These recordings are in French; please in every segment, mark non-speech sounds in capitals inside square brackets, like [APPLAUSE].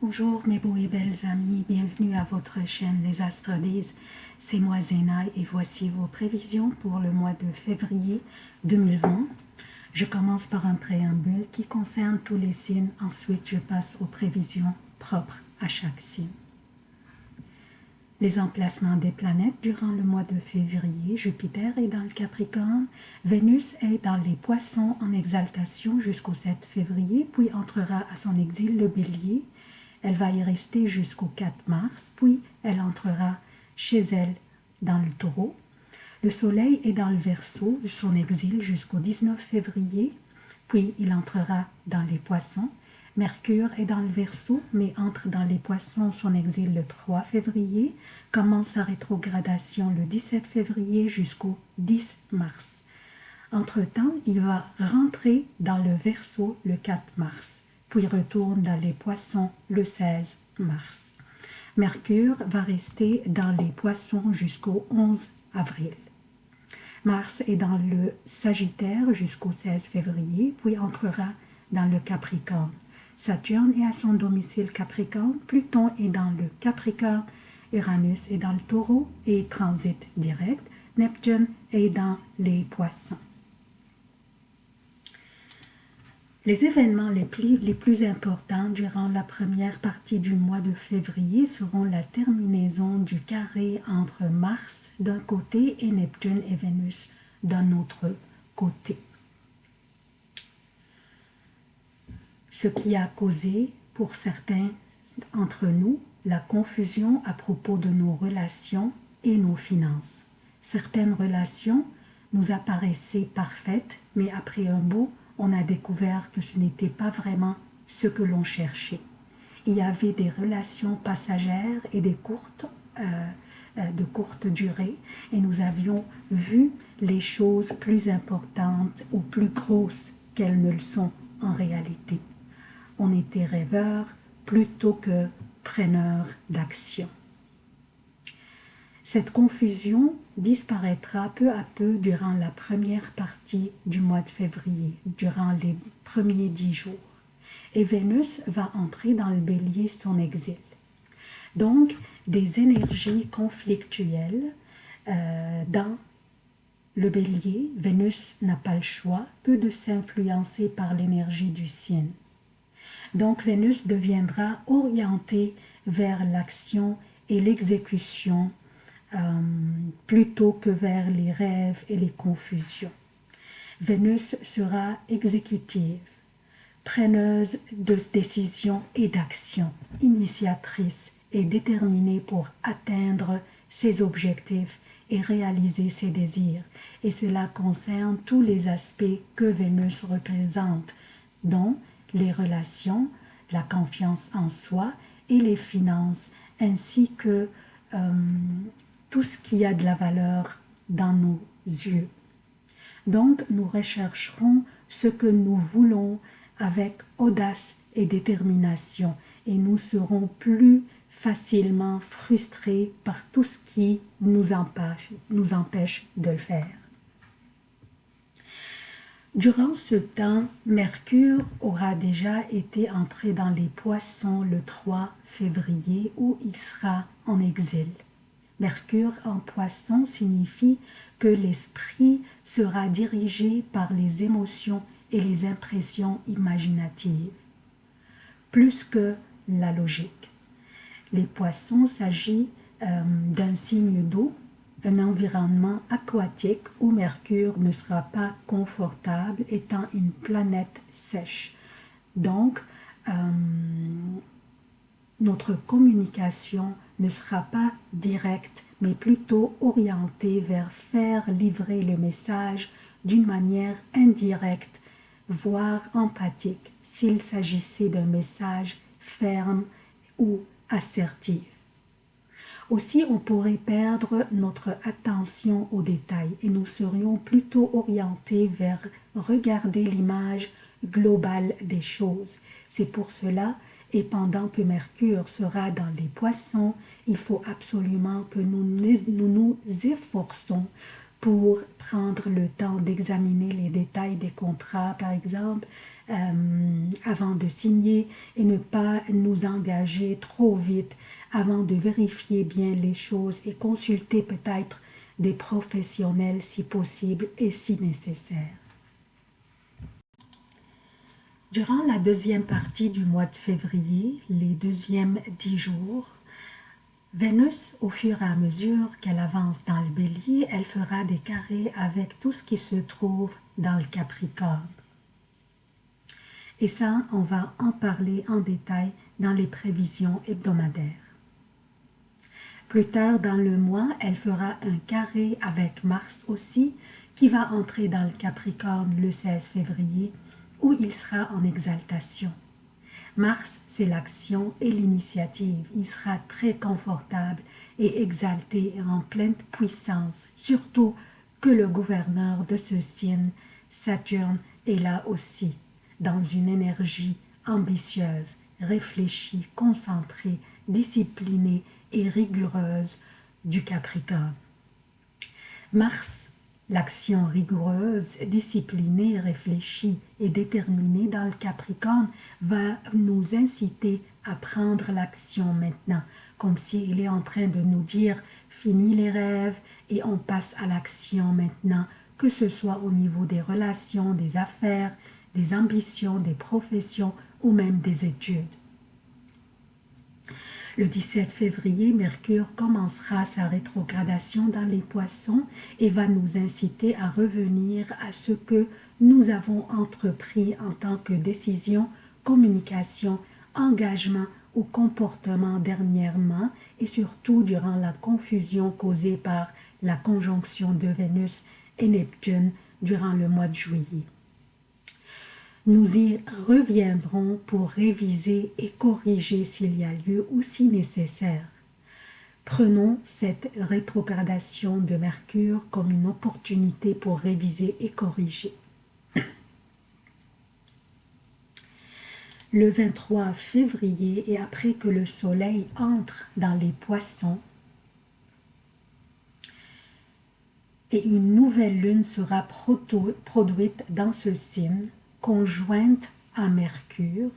Bonjour mes beaux et belles amis, bienvenue à votre chaîne Les Astres disent. C'est moi Zéna et voici vos prévisions pour le mois de février 2020. Je commence par un préambule qui concerne tous les signes, ensuite je passe aux prévisions propres à chaque signe. Les emplacements des planètes durant le mois de février, Jupiter est dans le Capricorne, Vénus est dans les Poissons en exaltation jusqu'au 7 février, puis entrera à son exil le Bélier, elle va y rester jusqu'au 4 mars, puis elle entrera chez elle dans le taureau. Le soleil est dans le verso, son exil jusqu'au 19 février, puis il entrera dans les poissons. Mercure est dans le verso, mais entre dans les poissons, son exil le 3 février, commence sa rétrogradation le 17 février jusqu'au 10 mars. Entre-temps, il va rentrer dans le verso le 4 mars puis retourne dans les poissons le 16 mars. Mercure va rester dans les poissons jusqu'au 11 avril. Mars est dans le Sagittaire jusqu'au 16 février, puis entrera dans le Capricorne. Saturne est à son domicile Capricorne, Pluton est dans le Capricorne, Uranus est dans le Taureau et transite direct, Neptune est dans les Poissons. Les événements les plus, les plus, importants durant la première partie du mois de février seront la terminaison du carré entre Mars d'un côté et Neptune et Vénus d'un autre côté. Ce qui a causé pour certains entre nous la confusion à propos de nos relations et nos finances. Certaines relations nous apparaissaient parfaites, mais après un beau on a découvert que ce n'était pas vraiment ce que l'on cherchait. Il y avait des relations passagères et des courtes, euh, euh, de courte durée, et nous avions vu les choses plus importantes ou plus grosses qu'elles ne le sont en réalité. On était rêveurs plutôt que preneurs d'action. Cette confusion disparaîtra peu à peu durant la première partie du mois de février, durant les premiers dix jours. Et Vénus va entrer dans le bélier son exil. Donc, des énergies conflictuelles euh, dans le bélier, Vénus n'a pas le choix, peu de s'influencer par l'énergie du signe. Donc Vénus deviendra orientée vers l'action et l'exécution euh, plutôt que vers les rêves et les confusions. Vénus sera exécutive, preneuse de décisions et d'actions, initiatrice et déterminée pour atteindre ses objectifs et réaliser ses désirs. Et cela concerne tous les aspects que Vénus représente, dont les relations, la confiance en soi et les finances, ainsi que euh, tout ce qui a de la valeur dans nos yeux. Donc, nous rechercherons ce que nous voulons avec audace et détermination et nous serons plus facilement frustrés par tout ce qui nous empêche, de le faire. Durant ce temps, Mercure aura déjà été entré dans les poissons le 3 février où il sera en exil. Mercure en poisson signifie que l'esprit sera dirigé par les émotions et les impressions imaginatives, plus que la logique. Les poissons s'agit euh, d'un signe d'eau, un environnement aquatique où Mercure ne sera pas confortable étant une planète sèche. Donc, euh, notre communication ne sera pas directe, mais plutôt orientée vers faire livrer le message d'une manière indirecte, voire empathique, s'il s'agissait d'un message ferme ou assertif. Aussi, on pourrait perdre notre attention aux détails et nous serions plutôt orientés vers regarder l'image globale des choses. C'est pour cela et pendant que Mercure sera dans les poissons, il faut absolument que nous nous, efforçons pour prendre le temps d'examiner les détails des contrats, par exemple, euh, avant de signer et ne pas nous engager trop vite avant de vérifier bien les choses et consulter peut-être des professionnels si possible et si nécessaire. Durant la deuxième partie du mois de février, les deuxièmes dix jours, Vénus, au fur et à mesure qu'elle avance dans le bélier, elle fera des carrés avec tout ce qui se trouve dans le Capricorne. Et ça, on va en parler en détail dans les prévisions hebdomadaires. Plus tard dans le mois, elle fera un carré avec Mars aussi, qui va entrer dans le Capricorne le 16 février, où il sera en exaltation. Mars, c'est l'action et l'initiative. Il sera très confortable et exalté en pleine puissance, surtout que le gouverneur de ce signe, Saturne, est là aussi dans une énergie ambitieuse, réfléchie, concentrée, disciplinée et rigoureuse du Capricorne. Mars, l'action rigoureuse, disciplinée, réfléchie et déterminée dans le Capricorne va nous inciter à prendre l'action maintenant, comme s'il est en train de nous dire « fini les rêves et on passe à l'action maintenant », que ce soit au niveau des relations, des affaires, des ambitions, des professions ou même des études. Le 17 février, Mercure commencera sa rétrogradation dans les poissons et va nous inciter à revenir à ce que nous avons entrepris en tant que décision, communication, engagement ou comportement dernièrement et surtout durant la confusion causée par la conjonction de Vénus et Neptune durant le mois de juillet. Nous y reviendrons pour réviser et corriger s'il y a lieu ou si nécessaire. Prenons cette rétrogradation de Mercure comme une opportunité pour réviser et corriger. Le 23 février et après que le soleil entre dans les poissons, et une nouvelle lune sera produite dans ce signe, conjointe à Mercure,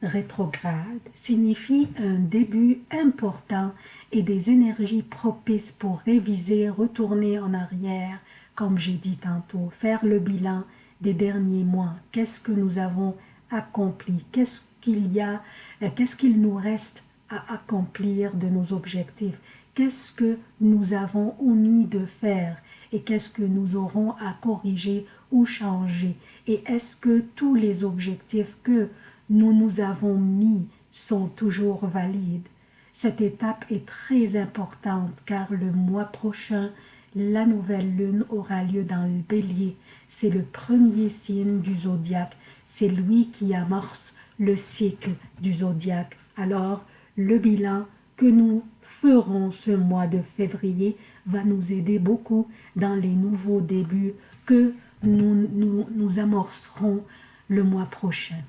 rétrograde, signifie un début important et des énergies propices pour réviser, retourner en arrière, comme j'ai dit tantôt, faire le bilan des derniers mois. Qu'est-ce que nous avons accompli? Qu'est-ce qu'il y a euh, Qu'est-ce qu'il nous reste à accomplir de nos objectifs? Qu'est-ce que nous avons omis de faire et qu'est-ce que nous aurons à corriger ou changer et est-ce que tous les objectifs que nous nous avons mis sont toujours valides? Cette étape est très importante car le mois prochain, la nouvelle lune aura lieu dans le bélier. C'est le premier signe du zodiaque. C'est lui qui amorce le cycle du zodiaque. Alors, le bilan que nous ferons ce mois de février va nous aider beaucoup dans les nouveaux débuts que nous, nous, amorcerons le mois prochain.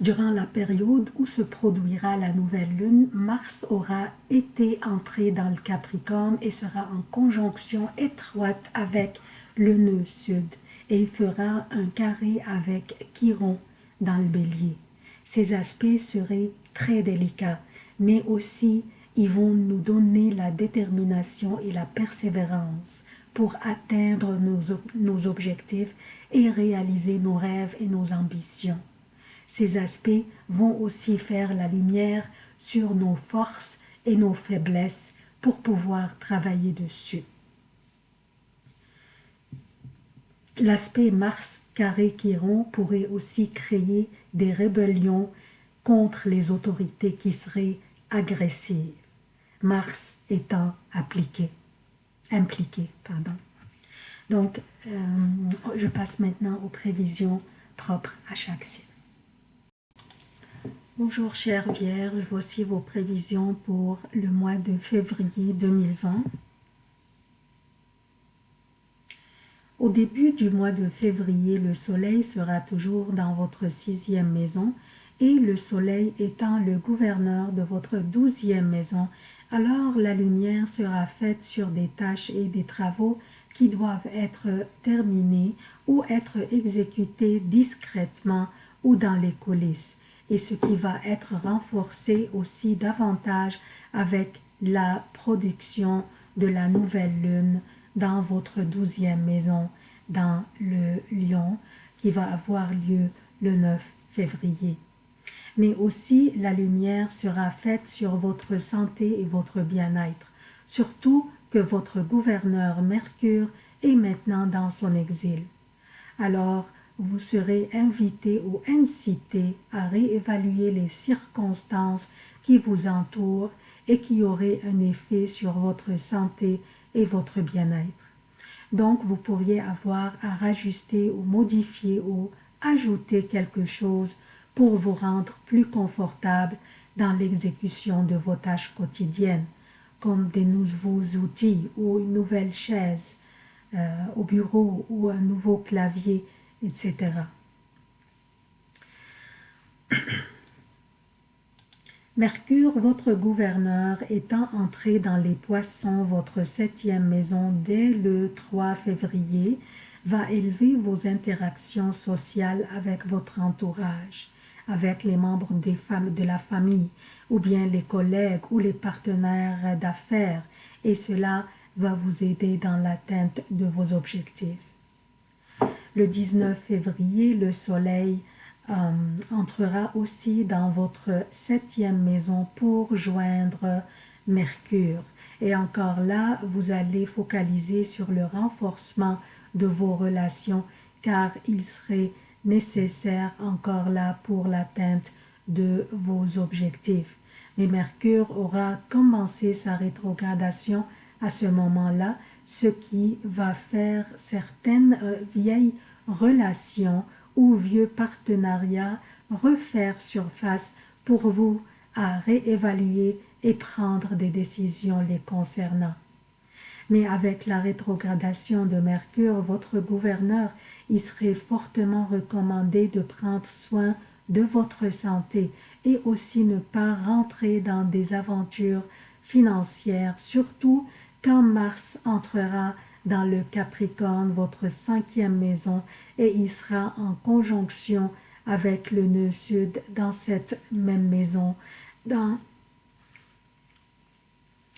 Durant la période où se produira la nouvelle lune, Mars aura été entré dans le Capricorne et sera en conjonction étroite avec le nœud sud et il fera un carré avec Chiron dans le bélier. Ces aspects seraient très délicats, mais aussi ils vont nous donner la détermination et la persévérance pour atteindre nos, objectifs et réaliser nos rêves et nos ambitions. Ces aspects vont aussi faire la lumière sur nos forces et nos faiblesses pour pouvoir travailler dessus. L'aspect Mars carré Chiron pourrait aussi créer des rébellions contre les autorités qui seraient agressives, Mars étant appliqué impliqué. Pardon. Donc, euh, je passe maintenant aux prévisions propres à chaque signe. Bonjour chère Vierge, voici vos prévisions pour le mois de février 2020. Au début du mois de février, le soleil sera toujours dans votre sixième maison et le soleil étant le gouverneur de votre douzième maison Alors la lumière sera faite sur des tâches et des travaux qui doivent être terminés ou être exécutés discrètement ou dans les coulisses, et ce qui va être renforcé aussi davantage avec la production de la nouvelle lune dans votre douzième maison, dans le lion, qui va avoir lieu le 9 février. Mais aussi la lumière sera faite sur votre santé et votre bien-être, surtout que votre gouverneur Mercure est maintenant dans son exil. Alors, vous serez invité ou incité à réévaluer les circonstances qui vous entourent et qui auraient un effet sur votre santé et votre bien-être. Donc, vous pourriez avoir à rajuster ou modifier ou ajouter quelque chose pour vous rendre plus confortable dans l'exécution de vos tâches quotidiennes, comme des nouveaux outils ou une nouvelle chaise euh, au bureau ou un nouveau clavier, etc. [COUGHS] Mercure, votre gouverneur, étant entré dans les poissons, votre septième maison, dès le 3 février, va élever vos interactions sociales avec votre entourage, avec les membres des femmes de la famille, ou bien les collègues ou les partenaires d'affaires, et cela va vous aider dans l'atteinte de vos objectifs. Le 19 février, le soleil euh, entrera aussi dans votre septième maison pour joindre Mercure. Et encore là, vous allez focaliser sur le renforcement de vos relations car il serait nécessaire encore là pour l'atteinte de vos objectifs. Mais Mercure aura commencé sa rétrogradation à ce moment-là, ce qui va faire certaines euh, vieilles relations ou vieux partenariats refaire surface pour vous à réévaluer et prendre des décisions les concernant. Mais avec la rétrogradation de Mercure, votre gouverneur, il serait fortement recommandé de prendre soin de votre santé et aussi ne pas rentrer dans des aventures financières, surtout quand Mars entrera dans le Capricorne, votre cinquième maison, et il sera en conjonction avec le nœud sud dans cette même maison, dans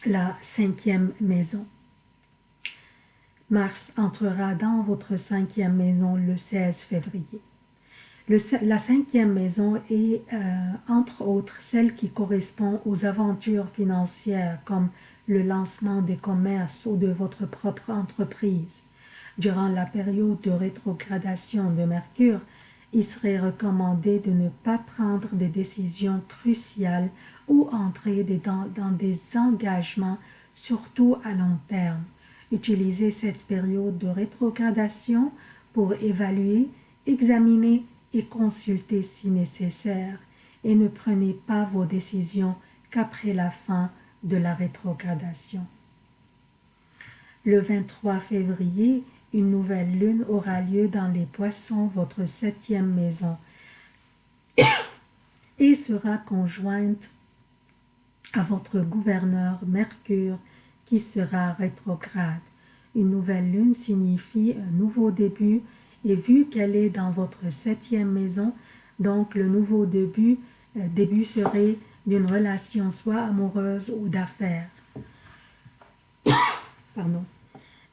la cinquième maison. Mars entrera dans votre cinquième maison le 16 février. la cinquième maison est, euh, entre autres, celle qui correspond aux aventures financières comme le lancement des commerces ou de votre propre entreprise. Durant la période de rétrogradation de Mercure, il serait recommandé de ne pas prendre des décisions cruciales ou entrer dans, dans des engagements, surtout à long terme. Utilisez cette période de rétrogradation pour évaluer, examiner et consulter si nécessaire, et ne prenez pas vos décisions qu'après la fin de la rétrogradation. Le 23 février, une nouvelle lune aura lieu dans les poissons, votre septième maison, et sera conjointe à votre gouverneur Mercure qui sera rétrograde. Une nouvelle lune signifie un nouveau début et vu qu'elle est dans votre septième maison, donc le nouveau début, euh, début serait d'une relation soit amoureuse ou d'affaires. [COUGHS] Pardon.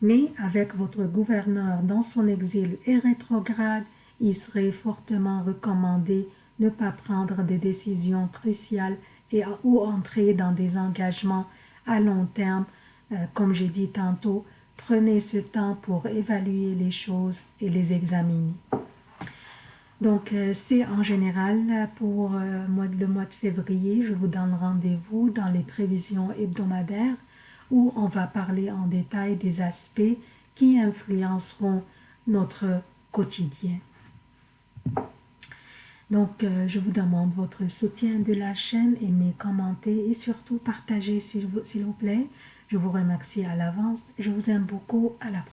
Mais avec votre gouverneur dans son exil et rétrograde, il serait fortement recommandé ne pas prendre des décisions cruciales et ou entrer dans des engagements à long terme. Euh, comme j'ai dit tantôt, prenez ce temps pour évaluer les choses et les examiner. Donc, euh, c'est en général pour euh, le mois de février. Je vous donne rendez-vous dans les prévisions hebdomadaires où on va parler en détail des aspects qui influenceront notre quotidien. Donc, je vous demande votre soutien de la chaîne, aimez, commentez et surtout partagez s'il vous, vous plaît. Je vous remercie à l'avance. Je vous aime beaucoup. À la prochaine.